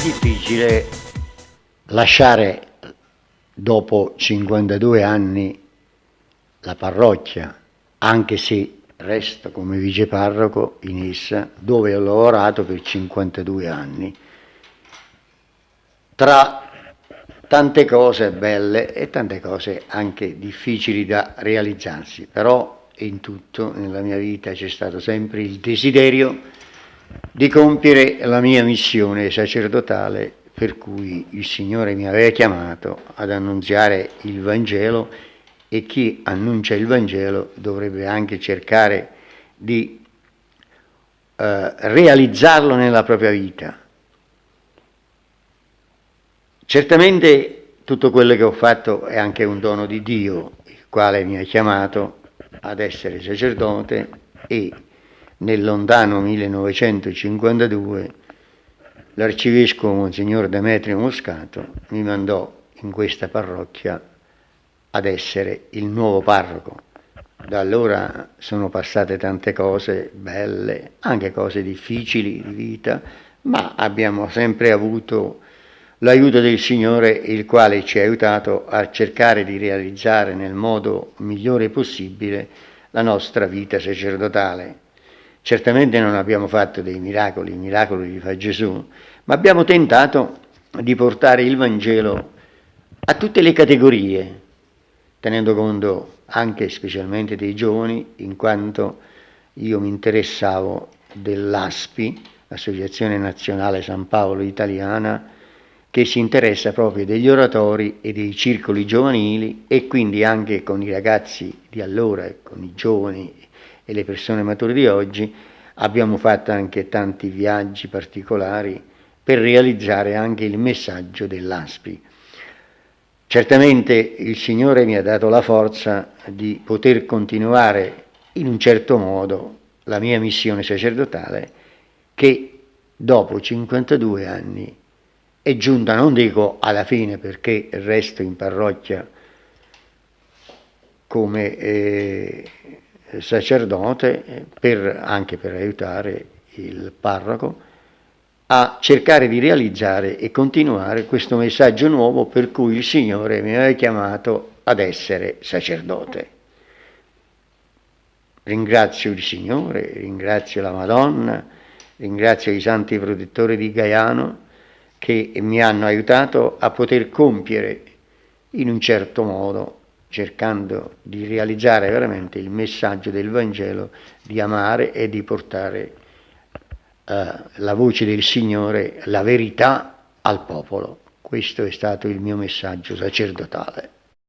difficile lasciare dopo 52 anni la parrocchia, anche se resto come viceparroco in essa, dove ho lavorato per 52 anni, tra tante cose belle e tante cose anche difficili da realizzarsi, però in tutto nella mia vita c'è stato sempre il desiderio di compiere la mia missione sacerdotale per cui il Signore mi aveva chiamato ad annunziare il Vangelo e chi annuncia il Vangelo dovrebbe anche cercare di eh, realizzarlo nella propria vita. Certamente tutto quello che ho fatto è anche un dono di Dio, il quale mi ha chiamato ad essere sacerdote e nel lontano 1952 l'arcivescovo Monsignor Demetrio Moscato mi mandò in questa parrocchia ad essere il nuovo parroco. Da allora sono passate tante cose belle, anche cose difficili di vita, ma abbiamo sempre avuto l'aiuto del Signore, il quale ci ha aiutato a cercare di realizzare nel modo migliore possibile la nostra vita sacerdotale. Certamente non abbiamo fatto dei miracoli, i miracoli li fa Gesù, ma abbiamo tentato di portare il Vangelo a tutte le categorie, tenendo conto anche e specialmente dei giovani, in quanto io mi interessavo dell'ASPI, Associazione Nazionale San Paolo Italiana, che si interessa proprio degli oratori e dei circoli giovanili e quindi anche con i ragazzi di allora e con i giovani e le persone mature di oggi abbiamo fatto anche tanti viaggi particolari per realizzare anche il messaggio dell'ASPI. Certamente il Signore mi ha dato la forza di poter continuare in un certo modo la mia missione sacerdotale che dopo 52 anni è giunta, non dico alla fine perché resto in parrocchia come eh, sacerdote eh, per, anche per aiutare il parroco a cercare di realizzare e continuare questo messaggio nuovo per cui il Signore mi aveva chiamato ad essere sacerdote. Ringrazio il Signore, ringrazio la Madonna, ringrazio i santi protettori di Gaiano che mi hanno aiutato a poter compiere in un certo modo, cercando di realizzare veramente il messaggio del Vangelo, di amare e di portare eh, la voce del Signore, la verità al popolo. Questo è stato il mio messaggio sacerdotale.